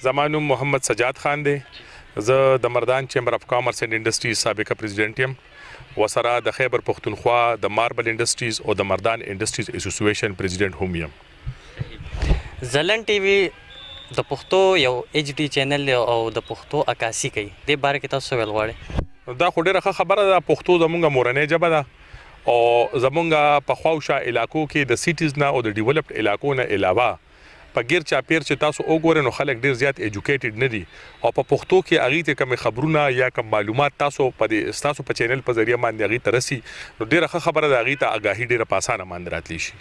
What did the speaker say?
زما نوم محمد سجاد خان دی زه د مردان چیمبر اف کامرس اینډ انډستریز سابقه پریزیډنټ یم وسره د خیبر پښتونخوا د ماربل انډستریز او د مردان انډستریز اسوسییشن پریزیډنټ هم یم زلن ټي وي د پښتو یو ایچ ډي چینل دی او د پښتو عکاسي کوي د باره کې تاسو ویل غواړي دا خو ډیره ښه خبره ده پښتو زمونږ مورنۍ ژبه ده او زمونږ په خواوشا علاقو کې د سیټیز نه او د ډیولپډ علاقو نه علاوه په ګیر چاپیر چی تاسو اوګوری نو خلک ډیر زیات ایجوکیټیډ ندی او په پښتو کی هغی ته کوم خبرونه یا کوم معلومات تاسو په دی ستاسو په چینل په ذریعه ماندی هغی ته رسی نو ډیره ښه خبره ده هغی ته اګاهی ډیره په اسانه ماندی راتلی شی.